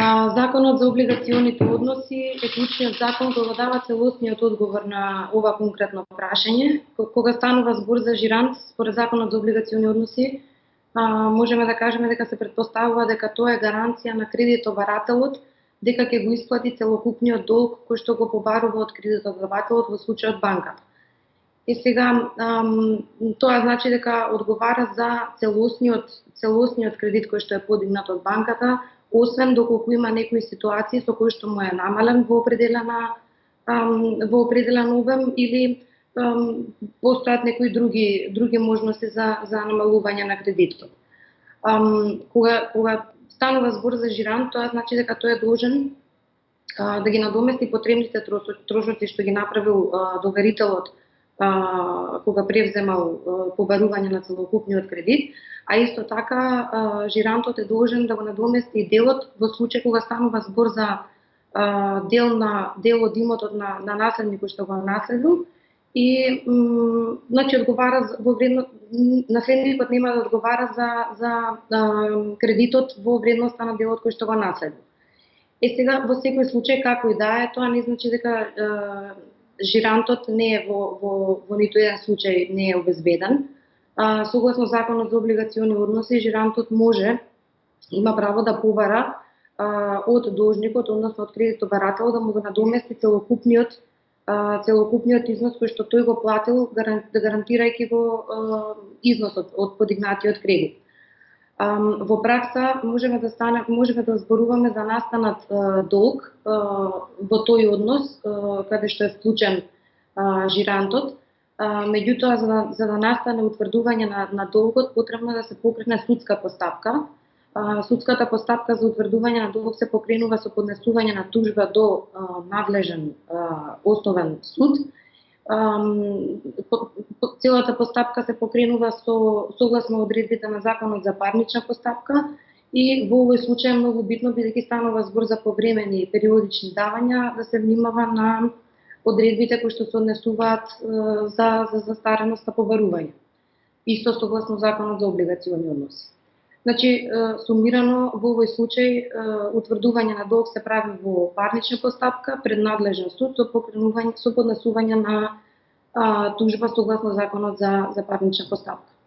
А, законот за облигационите односи е клучниот закон кој го дава целосниот одговор на ова конкретно прашање. Кога станува збор за жирант, според законот за облигациони односи, а, можеме да кажеме дека се предпоставува дека тоа е гаранција на кредитобарателот дека ќе го исплати целокупниот долг кој што го побарува од кредитобарателот во случајот банката. И сега ам, тоа значи дека одговара за целосниот целосниот кредит кој што е подигнат од банката, освен доколку има некои ситуации со кои што му е намален во определена во определен обем или постојат некои други други можности за за намалување на кредитот. Кога кога станува збор за жиран, тоа значи дека тој е должен да ги надомести потребните трошоци што ги направил а, доверителот а, кога превземал а, побарување на целокупниот кредит, а исто така жирантот е должен да го надомести делот во случај кога станува збор за дел на дел од имотот на на наследникот што го наследил и значи одговара во вредност наследникот нема да одговара за за а, кредитот во вредноста на делот кој што го наследил. Е сега во секој случај како и да е, тоа не значи дека е, жирантот не е во во во ниту еден случај не е обезбеден а, согласно законот за облигациони односи, жирантот може, има право да побара а, од должникот, односно од кредитобарател, да му го надомести целокупниот целокупниот износ кој што тој го платил, да гарантирајќи го а, износот од подигнатиот кредит. Во пракса можеме да стане можеме да зборуваме за настанат долг во тој однос каде што е вклучен жирантот меѓутоа за да, за да настане утврдување на, на долгот потребно да се покрене судска постапка. Судската постапка за утврдување на долг се покренува со поднесување на тужба до надлежен основен суд. По, по, целата постапка се покренува со согласно одредбите на законот за парнична постапка и во овој случај е многу битно бидејќи станува збор за повремени периодични давања да се внимава на одредбите кои што се однесуваат за, за застареност на побарување. Исто согласно законот за облигациони односи. Значи, сумирано во овој случај утврдување на долг се прави во парнична постапка пред надлежен суд со покренување со поднесување на тужба согласно законот за за парнична постапка.